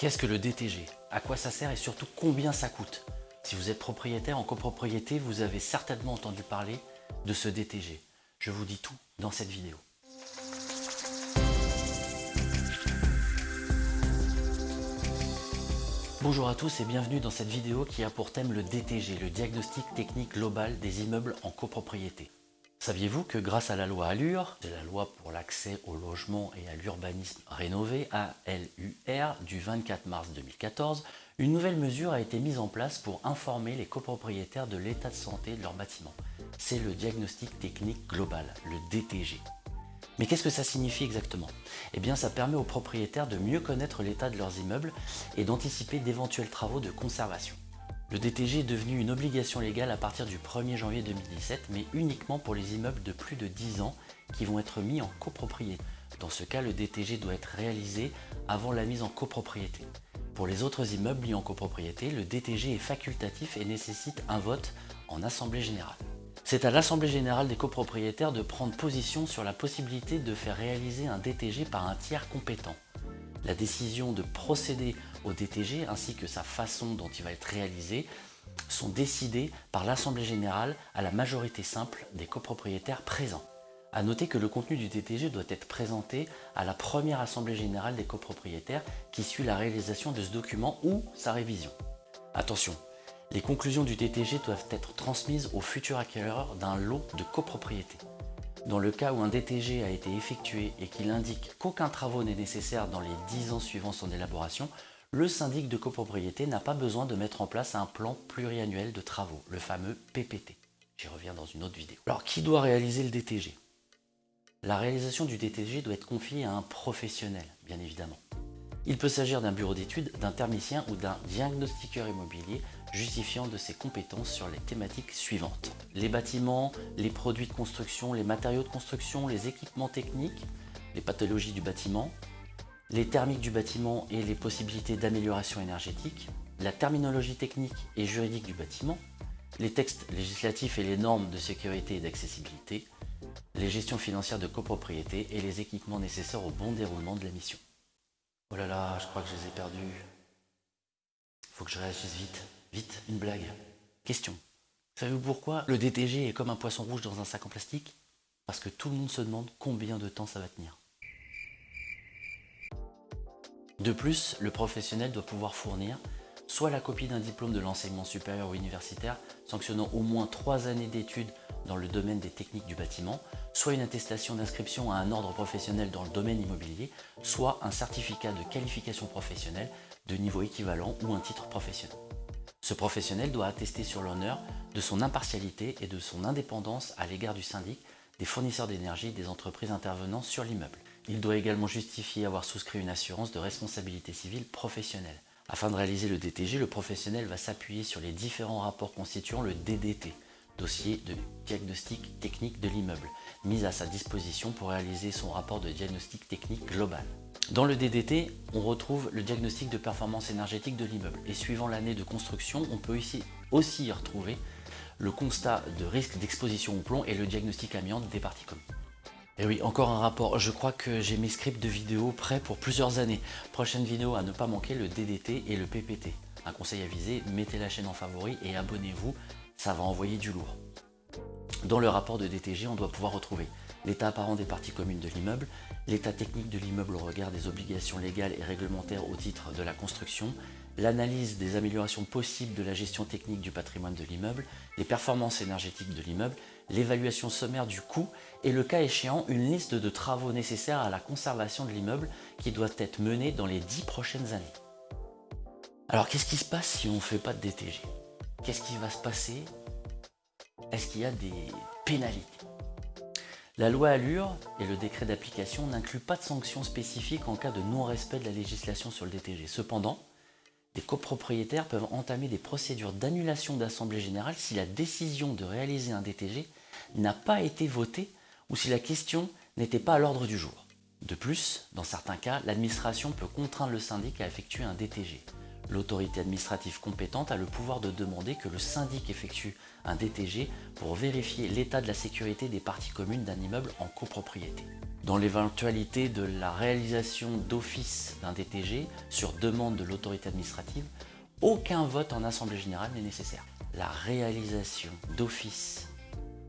Qu'est-ce que le DTG À quoi ça sert et surtout combien ça coûte? Si vous êtes propriétaire en copropriété, vous avez certainement entendu parler de ce DTG. Je vous dis tout dans cette vidéo. Bonjour à tous et bienvenue dans cette vidéo qui a pour thème le DTG, le diagnostic technique global des immeubles en copropriété. Saviez-vous que grâce à la loi Allure, c'est la loi pour l'accès au logement et à l'urbanisme rénové, ALUR, du 24 mars 2014, une nouvelle mesure a été mise en place pour informer les copropriétaires de l'état de santé de leur bâtiment? C'est le diagnostic technique global, le DTG. Mais qu'est-ce que ça signifie exactement? Eh bien ça permet aux propriétaires de mieux connaître l'état de leurs immeubles et d'anticiper d'éventuels travaux de conservation. Le DTG est devenu une obligation légale à partir du 1er janvier 2017, mais uniquement pour les immeubles de plus de 10 ans qui vont être mis en copropriété. Dans ce cas, le DTG doit être réalisé avant la mise en copropriété. Pour les autres immeubles mis en copropriété, le DTG est facultatif et nécessite un vote en Assemblée Générale. C'est à l'Assemblée Générale des copropriétaires de prendre position sur la possibilité de faire réaliser un DTG par un tiers compétent. La décision de procéder au DTG ainsi que sa façon dont il va être réalisé sont décidées par l'Assemblée Générale à la majorité simple des copropriétaires présents. A noter que le contenu du DTG doit être présenté à la première Assemblée Générale des copropriétaires qui suit la réalisation de ce document ou sa révision. Attention, les conclusions du DTG doivent être transmises au futur acquéreur d'un lot de copropriété. Dans le cas où un DTG a été effectué et qu'il indique qu'aucun travaux n'est nécessaire dans les 10 ans suivant son élaboration, le syndic de copropriété n'a pas besoin de mettre en place un plan pluriannuel de travaux, le fameux PPT. J'y reviens dans une autre vidéo. Alors, qui doit réaliser le DTG La réalisation du DTG doit être confiée à un professionnel, bien évidemment. Il peut s'agir d'un bureau d'études, d'un thermicien ou d'un diagnostiqueur immobilier justifiant de ses compétences sur les thématiques suivantes. Les bâtiments, les produits de construction, les matériaux de construction, les équipements techniques, les pathologies du bâtiment, les thermiques du bâtiment et les possibilités d'amélioration énergétique, la terminologie technique et juridique du bâtiment, les textes législatifs et les normes de sécurité et d'accessibilité, les gestions financières de copropriété et les équipements nécessaires au bon déroulement de la mission. Oh là là, je crois que je les ai perdus. Faut que je réagisse vite. Vite, une blague. Question. Savez-vous pourquoi le DTG est comme un poisson rouge dans un sac en plastique? Parce que tout le monde se demande combien de temps ça va tenir. De plus, le professionnel doit pouvoir fournir soit la copie d'un diplôme de l'enseignement supérieur ou universitaire sanctionnant au moins trois années d'études dans le domaine des techniques du bâtiment, soit une attestation d'inscription à un ordre professionnel dans le domaine immobilier, soit un certificat de qualification professionnelle de niveau équivalent ou un titre professionnel. Ce professionnel doit attester sur l'honneur de son impartialité et de son indépendance à l'égard du syndic, des fournisseurs d'énergie des entreprises intervenant sur l'immeuble. Il doit également justifier avoir souscrit une assurance de responsabilité civile professionnelle. Afin de réaliser le DTG, le professionnel va s'appuyer sur les différents rapports constituant le DDT, dossier de diagnostic technique de l'immeuble, mis à sa disposition pour réaliser son rapport de diagnostic technique global. Dans le DDT, on retrouve le diagnostic de performance énergétique de l'immeuble et suivant l'année de construction, on peut ici aussi y retrouver le constat de risque d'exposition au plomb et le diagnostic amiante des parties communes. Et oui, encore un rapport. Je crois que j'ai mes scripts de vidéos prêts pour plusieurs années. Prochaine vidéo à ne pas manquer, le DDT et le PPT. Un conseil avisé, mettez la chaîne en favori et abonnez-vous, ça va envoyer du lourd. Dans le rapport de DTG, on doit pouvoir retrouver l'état apparent des parties communes de l'immeuble, l'état technique de l'immeuble au regard des obligations légales et réglementaires au titre de la construction, l'analyse des améliorations possibles de la gestion technique du patrimoine de l'immeuble, les performances énergétiques de l'immeuble, l'évaluation sommaire du coût et le cas échéant une liste de travaux nécessaires à la conservation de l'immeuble qui doivent être menés dans les 10 prochaines années. Alors qu'est-ce qui se passe si on ne fait pas de DTG Qu'est-ce qui va se passer? Est-ce qu'il y a des pénalités? La loi Allure et le décret d'application n'incluent pas de sanctions spécifiques en cas de non-respect de la législation sur le DTG. Cependant, des copropriétaires peuvent entamer des procédures d'annulation d'assemblée générale si la décision de réaliser un DTG n'a pas été votée ou si la question n'était pas à l'ordre du jour. De plus, dans certains cas, l'administration peut contraindre le syndic à effectuer un DTG. L'autorité administrative compétente a le pouvoir de demander que le syndic effectue un DTG pour vérifier l'état de la sécurité des parties communes d'un immeuble en copropriété. Dans l'éventualité de la réalisation d'office d'un DTG sur demande de l'autorité administrative, aucun vote en assemblée générale n'est nécessaire. La réalisation d'office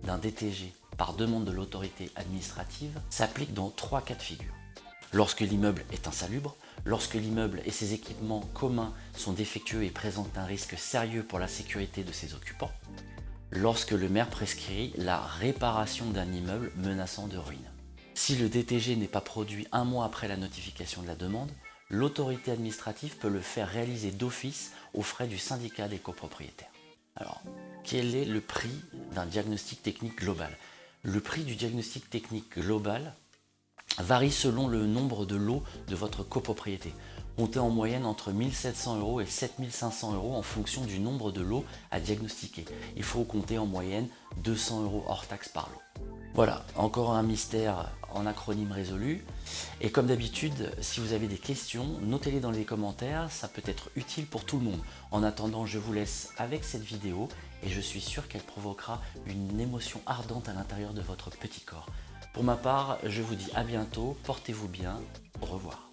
d'un DTG par demande de l'autorité administrative s'applique dans trois cas de figure. Lorsque l'immeuble est insalubre, lorsque l'immeuble et ses équipements communs sont défectueux et présentent un risque sérieux pour la sécurité de ses occupants, lorsque le maire prescrit la réparation d'un immeuble menaçant de ruine. Si le DTG n'est pas produit un mois après la notification de la demande, l'autorité administrative peut le faire réaliser d'office aux frais du syndicat des copropriétaires. Alors, quel est le prix d'un diagnostic technique global? Le prix du diagnostic technique global varie selon le nombre de lots de votre copropriété. Comptez en moyenne entre 1700 euros et 7500 euros en fonction du nombre de lots à diagnostiquer. Il faut compter en moyenne 200 euros hors taxe par lot. Voilà, encore un mystère en acronyme résolu. Et comme d'habitude, si vous avez des questions, notez-les dans les commentaires, ça peut être utile pour tout le monde. En attendant, je vous laisse avec cette vidéo et je suis sûr qu'elle provoquera une émotion ardente à l'intérieur de votre petit corps. Pour ma part, je vous dis à bientôt, portez-vous bien, au revoir.